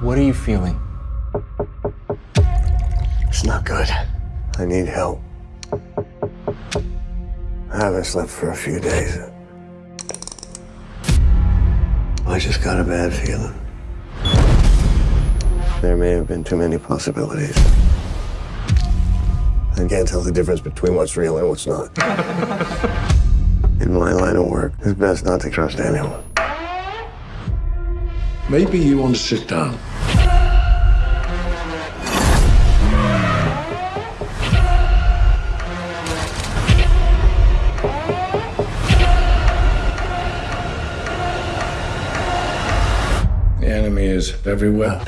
What are you feeling? It's not good. I need help. I haven't slept for a few days. I just got a bad feeling. There may have been too many possibilities. I can't tell the difference between what's real and what's not. In my line of work, it's best not to trust anyone. Maybe you want to sit down. The enemy is everywhere.